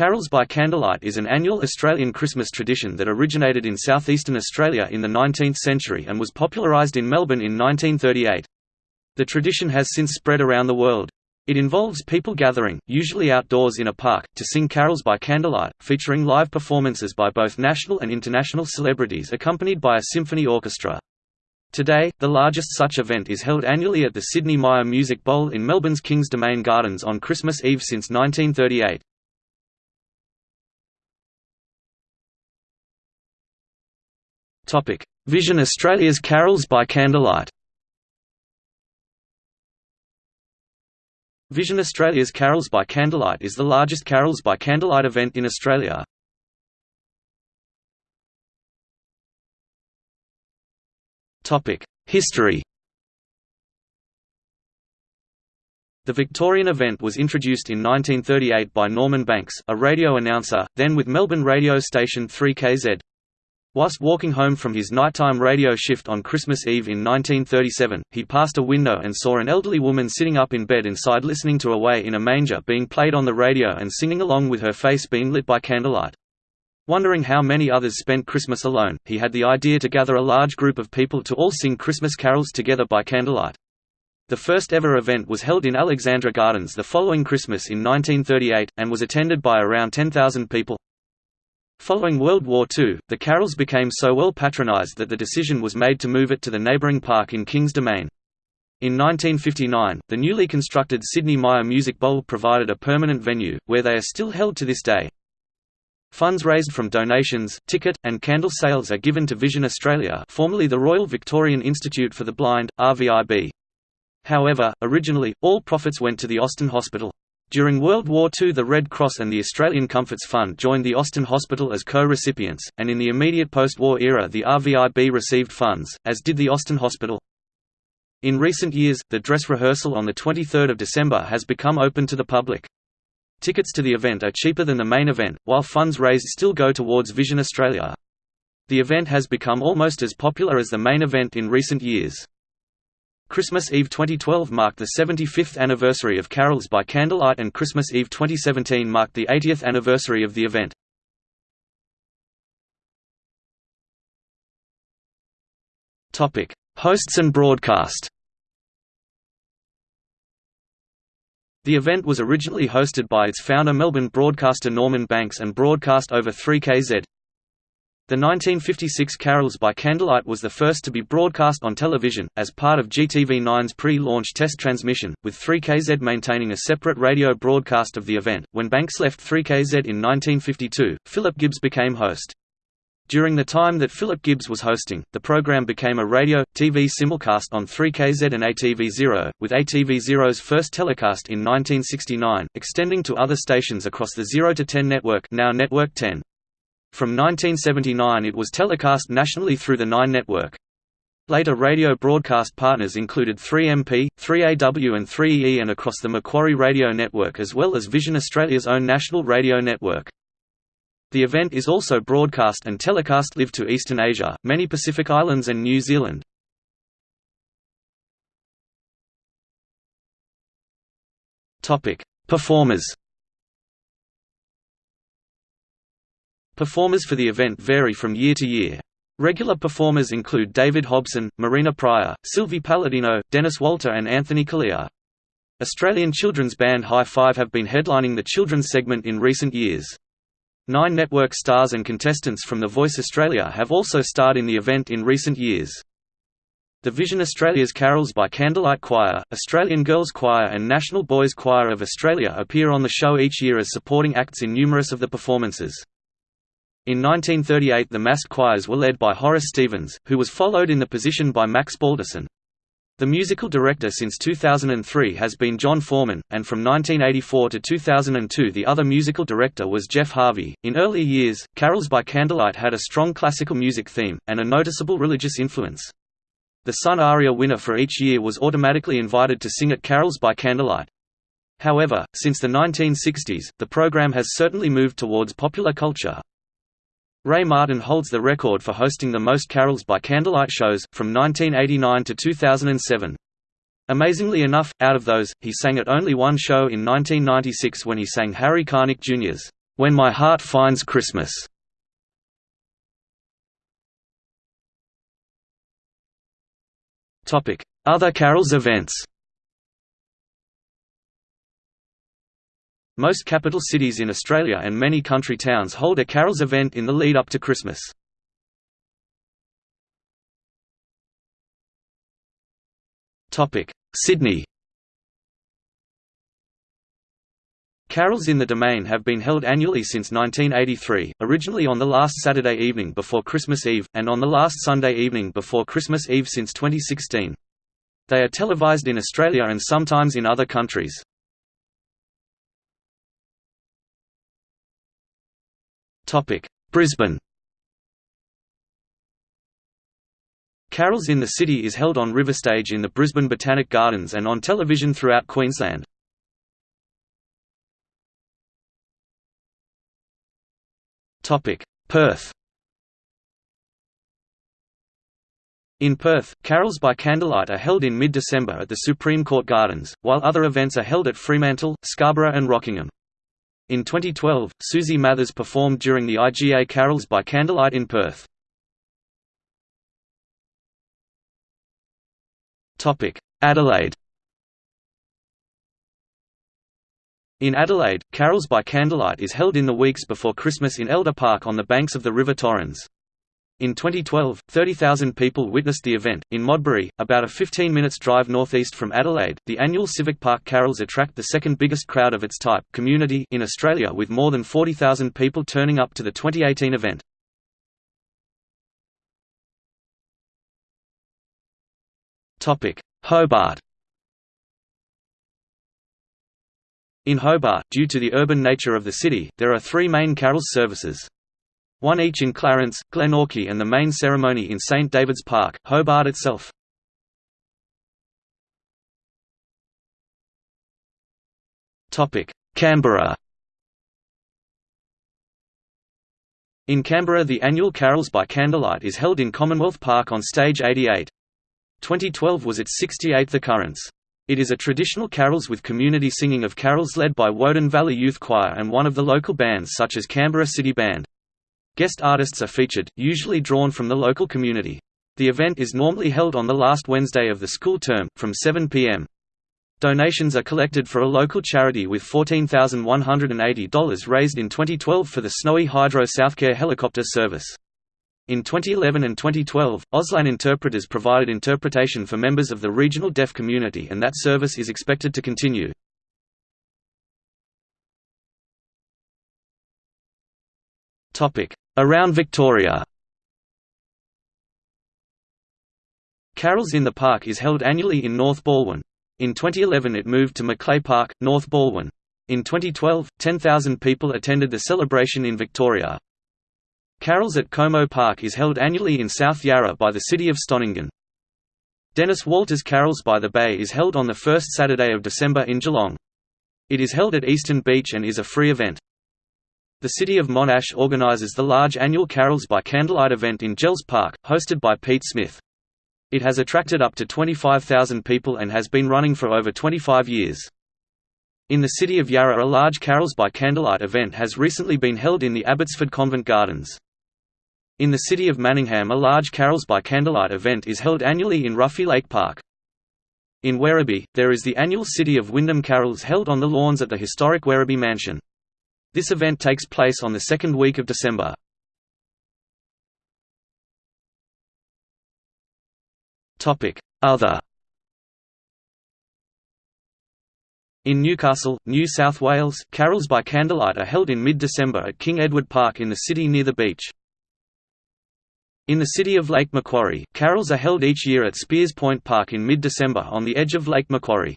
Carols by Candlelight is an annual Australian Christmas tradition that originated in southeastern Australia in the 19th century and was popularised in Melbourne in 1938. The tradition has since spread around the world. It involves people gathering, usually outdoors in a park, to sing carols by candlelight, featuring live performances by both national and international celebrities accompanied by a symphony orchestra. Today, the largest such event is held annually at the Sydney Myer Music Bowl in Melbourne's Kings Domain Gardens on Christmas Eve since 1938. Vision Australia's Carols by Candlelight Vision Australia's Carols by Candlelight is the largest Carols by Candlelight event in Australia. History The Victorian event was introduced in 1938 by Norman Banks, a radio announcer, then with Melbourne radio station 3KZ. Whilst walking home from his nighttime radio shift on Christmas Eve in 1937, he passed a window and saw an elderly woman sitting up in bed inside listening to Away in a Manger being played on the radio and singing along with her face being lit by candlelight. Wondering how many others spent Christmas alone, he had the idea to gather a large group of people to all sing Christmas carols together by candlelight. The first ever event was held in Alexandra Gardens the following Christmas in 1938, and was attended by around 10,000 people. Following World War II, the carols became so well patronised that the decision was made to move it to the neighbouring park in Kings Domain. In 1959, the newly constructed Sydney Myer Music Bowl provided a permanent venue, where they are still held to this day. Funds raised from donations, ticket, and candle sales are given to Vision Australia formerly the Royal Victorian Institute for the Blind, RVIB. However, originally, all profits went to the Austin Hospital. During World War II the Red Cross and the Australian Comforts Fund joined the Austin Hospital as co-recipients, and in the immediate post-war era the RVIB received funds, as did the Austin Hospital. In recent years, the dress rehearsal on 23 December has become open to the public. Tickets to the event are cheaper than the main event, while funds raised still go towards Vision Australia. The event has become almost as popular as the main event in recent years. Christmas Eve 2012 marked the 75th anniversary of Carols by Candlelight and Christmas Eve 2017 marked the 80th anniversary of the event. Hosts and broadcast. The event was originally hosted by its founder Melbourne broadcaster Norman Banks and broadcast over 3KZ, the 1956 Carols by Candlelight was the first to be broadcast on television, as part of GTV9's pre-launch test transmission, with 3KZ maintaining a separate radio broadcast of the event. When Banks left 3KZ in 1952, Philip Gibbs became host. During the time that Philip Gibbs was hosting, the program became a radio, TV simulcast on 3KZ and ATV0, with ATV0's first telecast in 1969, extending to other stations across the 0 to 10 network now Network 10. From 1979 it was telecast nationally through the Nine network. Later radio broadcast partners included 3MP, 3AW and 3EE and across the Macquarie Radio Network as well as Vision Australia's own national radio network. The event is also broadcast and telecast live to Eastern Asia, many Pacific Islands and New Zealand. Performers Performers for the event vary from year to year. Regular performers include David Hobson, Marina Prior, Silvie Paladino, Denis Walter and Anthony Callea. Australian children's band High Five have been headlining the children's segment in recent years. Nine network stars and contestants from The Voice Australia have also starred in the event in recent years. The Vision Australia's Carols by Candlelight Choir, Australian Girls Choir and National Boys Choir of Australia appear on the show each year as supporting acts in numerous of the performances. In 1938 the massed choirs were led by Horace Stevens, who was followed in the position by Max Balderson. The musical director since 2003 has been John Foreman, and from 1984 to 2002 the other musical director was Geoff Harvey. In earlier years, Carols by Candlelight had a strong classical music theme, and a noticeable religious influence. The Sun Aria winner for each year was automatically invited to sing at Carols by Candlelight. However, since the 1960s, the program has certainly moved towards popular culture, Ray Martin holds the record for hosting the most carols by candlelight shows, from 1989 to 2007. Amazingly enough, out of those, he sang at only one show in 1996 when he sang Harry Connick Jr.'s When My Heart Finds Christmas. Other carols events Most capital cities in Australia and many country towns hold a carols event in the lead up to Christmas. Sydney Carols in the Domain have been held annually since 1983, originally on the last Saturday evening before Christmas Eve, and on the last Sunday evening before Christmas Eve since 2016. They are televised in Australia and sometimes in other countries. Brisbane Carols in the City is held on Riverstage in the Brisbane Botanic Gardens and on television throughout Queensland. Perth In Perth, carols by candlelight are held in mid-December at the Supreme Court Gardens, while other events are held at Fremantle, Scarborough and Rockingham. In 2012, Susie Mathers performed during the IGA Carols by Candlelight in Perth. Adelaide In Adelaide, Carols by Candlelight is held in the weeks before Christmas in Elder Park on the banks of the River Torrens. In 2012, 30,000 people witnessed the event. In Modbury, about a 15 minutes drive northeast from Adelaide, the annual Civic Park Carols attract the second biggest crowd of its type community in Australia with more than 40,000 people turning up to the 2018 event. Topic: Hobart In Hobart, due to the urban nature of the city, there are three main carols services. One each in Clarence, Glenorchy and the main ceremony in St David's Park, Hobart itself. Canberra In Canberra the annual Carols by Candlelight is held in Commonwealth Park on Stage 88. 2012 was its 68th occurrence. It is a traditional carols with community singing of carols led by Woden Valley Youth Choir and one of the local bands such as Canberra City Band. Guest artists are featured, usually drawn from the local community. The event is normally held on the last Wednesday of the school term, from 7 p.m. Donations are collected for a local charity with $14,180 raised in 2012 for the Snowy Hydro Southcare helicopter service. In 2011 and 2012, Auslan interpreters provided interpretation for members of the regional deaf community and that service is expected to continue. Around Victoria Carols in the Park is held annually in North Balwyn. In 2011 it moved to Macleay Park, North Balwyn. In 2012, 10,000 people attended the celebration in Victoria. Carols at Como Park is held annually in South Yarra by the city of Stonnington. Denis Walter's Carols by the Bay is held on the first Saturday of December in Geelong. It is held at Eastern Beach and is a free event. The city of Monash organises the large annual Carols by Candlelight event in Jells Park, hosted by Pete Smith. It has attracted up to 25,000 people and has been running for over 25 years. In the city of Yarra a large Carols by Candlelight event has recently been held in the Abbotsford Convent Gardens. In the city of Manningham a large Carols by Candlelight event is held annually in Ruffey Lake Park. In Werribee, there is the annual City of Wyndham Carols held on the lawns at the historic Werribee Mansion. This event takes place on the second week of December. Other In Newcastle, New South Wales, carols by candlelight are held in mid-December at King Edward Park in the city near the beach. In the city of Lake Macquarie, carols are held each year at Speers Point Park in mid-December on the edge of Lake Macquarie.